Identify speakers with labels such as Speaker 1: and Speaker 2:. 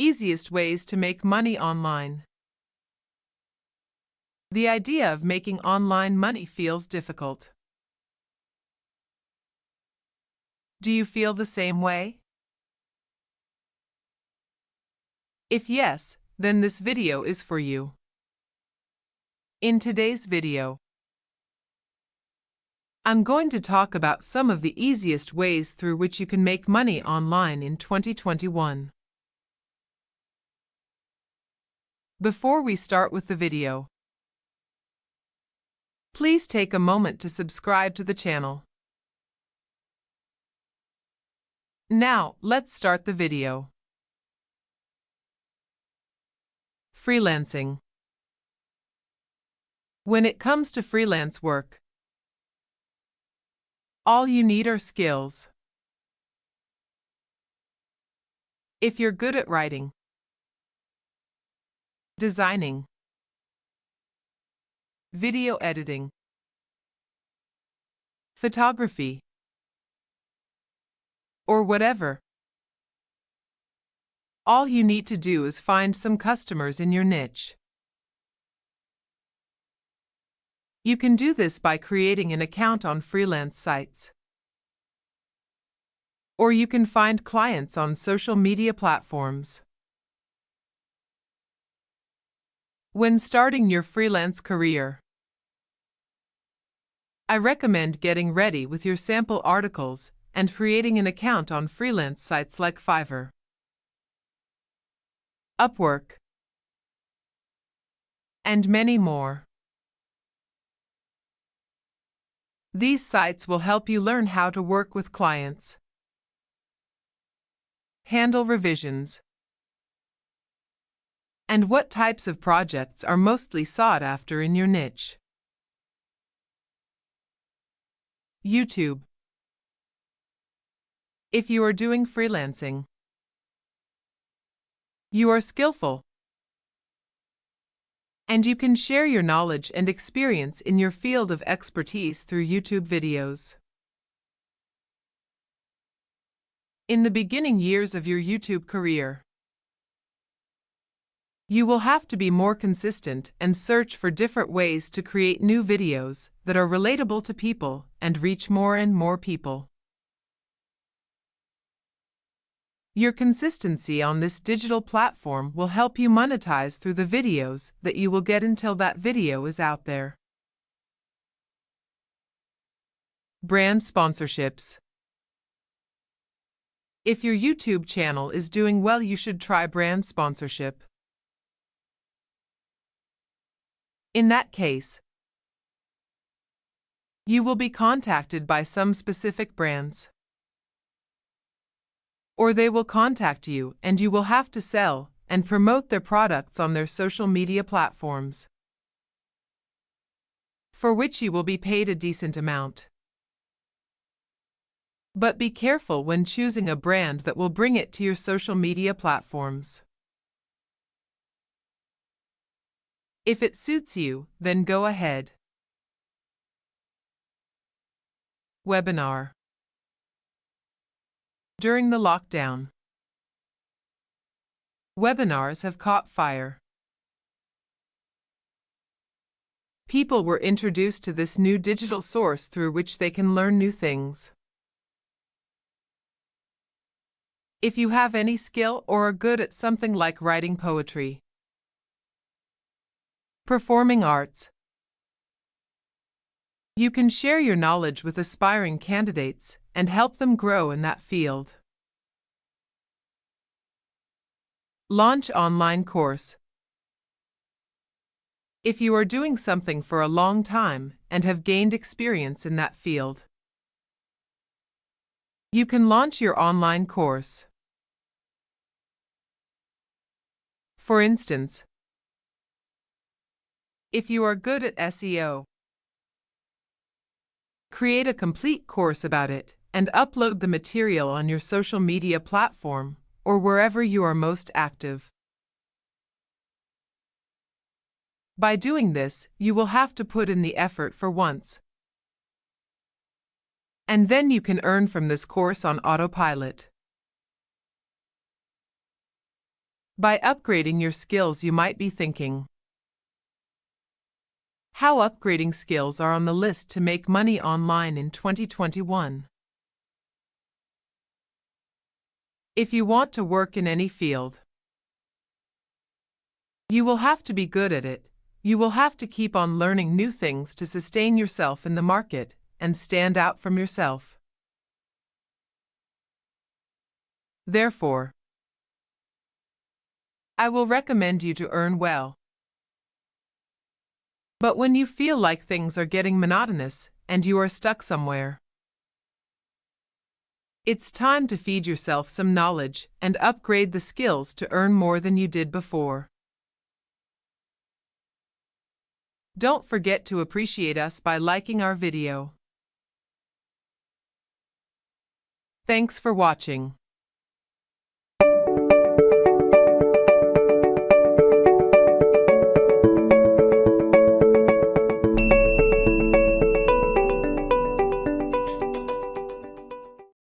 Speaker 1: easiest ways to make money online. The idea of making online money feels difficult. Do you feel the same way? If yes, then this video is for you. In today's video, I'm going to talk about some of the easiest ways through which you can make money online in 2021. Before we start with the video, please take a moment to subscribe to the channel. Now, let's start the video. Freelancing When it comes to freelance work, all you need are skills. If you're good at writing, designing, video editing, photography, or whatever. All you need to do is find some customers in your niche. You can do this by creating an account on freelance sites. Or you can find clients on social media platforms. When starting your freelance career, I recommend getting ready with your sample articles and creating an account on freelance sites like Fiverr, Upwork, and many more. These sites will help you learn how to work with clients, handle revisions, and what types of projects are mostly sought after in your niche. YouTube if you are doing freelancing. You are skillful. And you can share your knowledge and experience in your field of expertise through YouTube videos. In the beginning years of your YouTube career, you will have to be more consistent and search for different ways to create new videos that are relatable to people and reach more and more people. Your consistency on this digital platform will help you monetize through the videos that you will get until that video is out there. Brand sponsorships. If your YouTube channel is doing well, you should try brand sponsorship. In that case, you will be contacted by some specific brands or they will contact you and you will have to sell and promote their products on their social media platforms, for which you will be paid a decent amount. But be careful when choosing a brand that will bring it to your social media platforms. If it suits you, then go ahead. Webinar during the lockdown. Webinars have caught fire. People were introduced to this new digital source through which they can learn new things. If you have any skill or are good at something like writing poetry, performing arts, you can share your knowledge with aspiring candidates and help them grow in that field. Launch online course. If you are doing something for a long time and have gained experience in that field, you can launch your online course. For instance, if you are good at SEO, create a complete course about it and upload the material on your social media platform or wherever you are most active. By doing this, you will have to put in the effort for once. And then you can earn from this course on autopilot. By upgrading your skills, you might be thinking, how upgrading skills are on the list to make money online in 2021. If you want to work in any field, you will have to be good at it. You will have to keep on learning new things to sustain yourself in the market and stand out from yourself. Therefore, I will recommend you to earn well. But when you feel like things are getting monotonous and you are stuck somewhere, it's time to feed yourself some knowledge and upgrade the skills to earn more than you did before. Don't forget to appreciate us by liking our video. Thanks for watching.